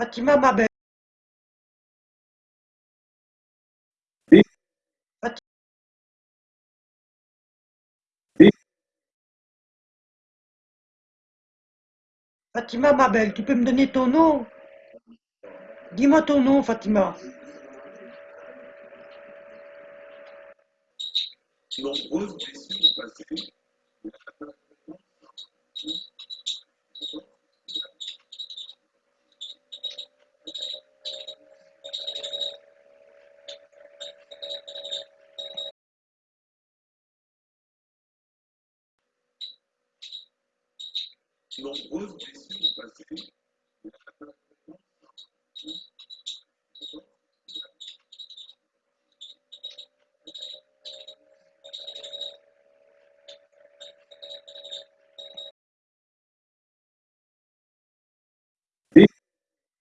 Fatima Mabel. Oui. Fatima. Oui. Fatima tu peux me donner ton nom? Dis-moi ton nom, Fatima. Nombreuses blessures passées. Nombreuses blessures passées.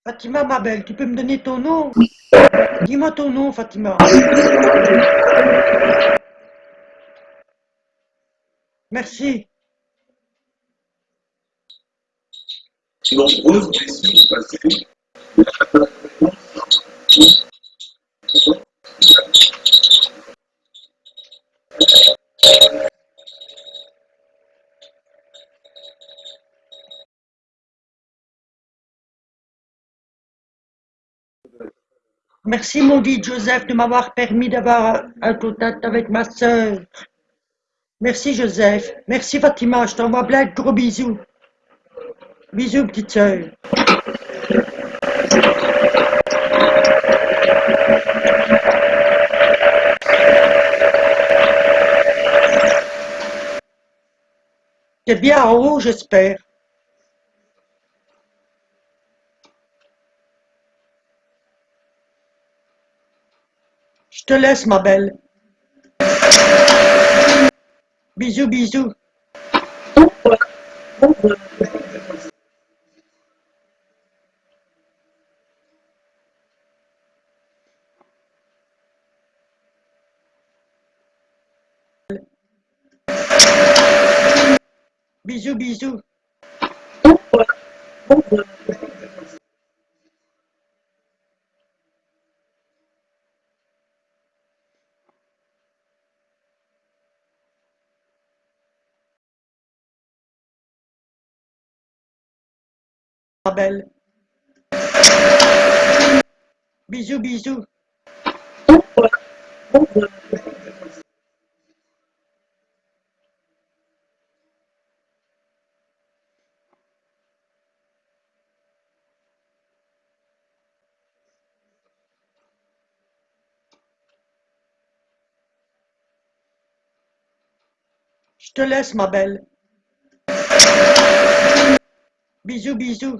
Fatima, ma belle, tu peux me donner ton nom? Dis-moi ton nom, Fatima. Merci. Nombreuses blessures passées. Merci, maudit Joseph, de m'avoir permis d'avoir un contact avec ma sœur. Merci, Joseph. Merci, Fatima. Je t'envoie plein de gros bisous. Bisous, petite sœur. T'es bien en haut, j'espère. Je te laisse, ma belle. Bisous, bisous. Bisous, bisous. Ma belle. Bisous, bisous. Je te laisse, ma belle. Bisous, bisous.